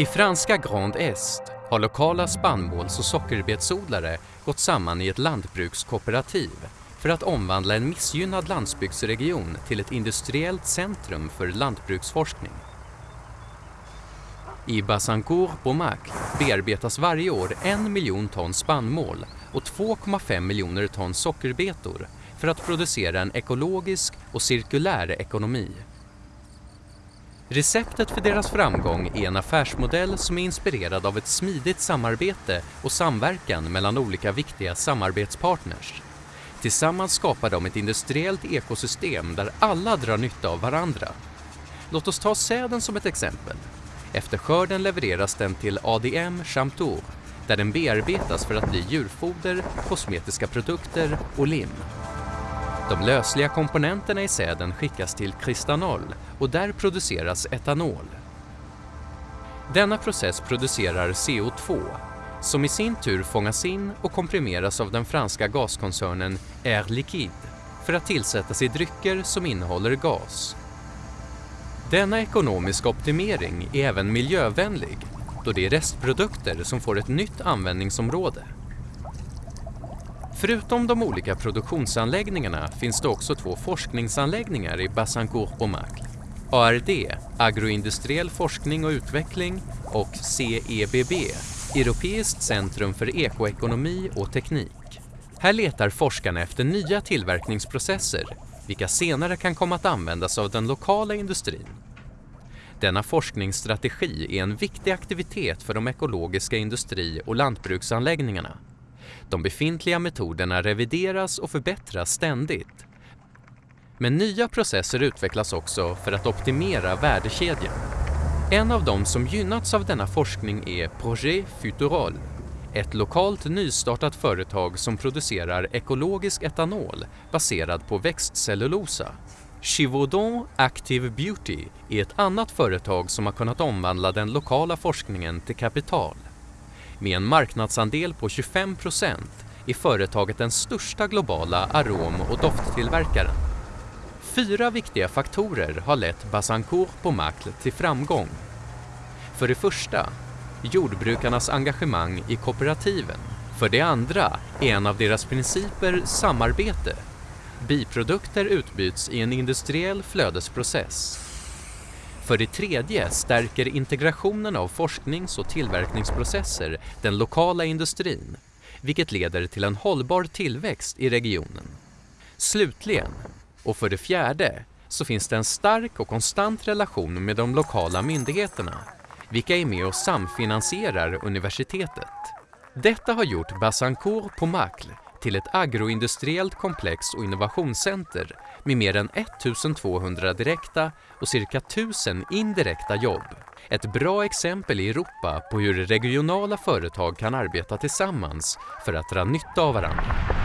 I franska Grand Est har lokala spannmåls och sockerbetsodlare gått samman i ett lantbrukskooperativ för att omvandla en missgynnad landsbygdsregion till ett industriellt centrum för lantbruksforskning. I Bassancourt Bomac bearbetas varje år en miljon ton spannmål och 2,5 miljoner ton sockerbetor för att producera en ekologisk och cirkulär ekonomi. Receptet för deras framgång är en affärsmodell som är inspirerad av ett smidigt samarbete och samverkan mellan olika viktiga samarbetspartners. Tillsammans skapar de ett industriellt ekosystem där alla drar nytta av varandra. Låt oss ta säden som ett exempel. Efter skörden levereras den till ADM Chamtour där den bearbetas för att bli djurfoder, kosmetiska produkter och lim. De lösliga komponenterna i säden skickas till Kristanol och där produceras etanol. Denna process producerar CO2 som i sin tur fångas in och komprimeras av den franska gaskoncernen Air Liquide för att tillsättas i drycker som innehåller gas. Denna ekonomiska optimering är även miljövänlig då det är restprodukter som får ett nytt användningsområde. Förutom de olika produktionsanläggningarna finns det också två forskningsanläggningar i Bassancourt-Bomac. ARD, Agroindustriell forskning och utveckling, och CEBB, Europeiskt centrum för ekoekonomi och teknik. Här letar forskarna efter nya tillverkningsprocesser, vilka senare kan komma att användas av den lokala industrin. Denna forskningsstrategi är en viktig aktivitet för de ekologiska industri och lantbruksanläggningarna. De befintliga metoderna revideras och förbättras ständigt. Men nya processer utvecklas också för att optimera värdekedjan. En av dem som gynnats av denna forskning är Projet Futurol, ett lokalt nystartat företag som producerar ekologisk etanol baserad på växtcellulosa. Chivaudon Active Beauty är ett annat företag som har kunnat omvandla den lokala forskningen till kapital. Med en marknadsandel på 25 procent är företaget den största globala arom och dofttillverkaren. Fyra viktiga faktorer har lett Bassancourt på Macle till framgång. För det första, jordbrukarnas engagemang i kooperativen. För det andra är en av deras principer samarbete. Biprodukter utbyts i en industriell flödesprocess. För det tredje stärker integrationen av forsknings och tillverkningsprocesser den lokala industrin, vilket leder till en hållbar tillväxt i regionen. Slutligen, och för det fjärde, så finns det en stark och konstant relation med de lokala myndigheterna, vilka är med och samfinansierar universitetet. Detta har gjort Bassancourt på Macle till ett agroindustriellt komplex och innovationscenter med mer än 1200 direkta och cirka 1000 indirekta jobb. Ett bra exempel i Europa på hur regionala företag kan arbeta tillsammans för att dra nytta av varandra.